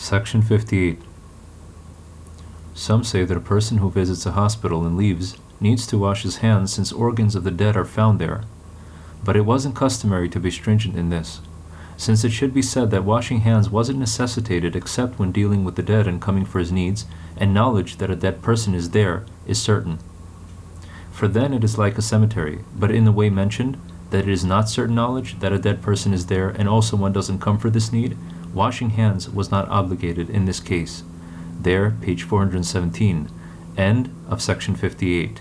Section 58. Some say that a person who visits a hospital and leaves needs to wash his hands since organs of the dead are found there. But it wasn't customary to be stringent in this, since it should be said that washing hands wasn't necessitated except when dealing with the dead and coming for his needs, and knowledge that a dead person is there is certain. For then it is like a cemetery, but in the way mentioned, that it is not certain knowledge that a dead person is there and also one doesn't come for this need, washing hands was not obligated in this case. There, page 417, end of section 58.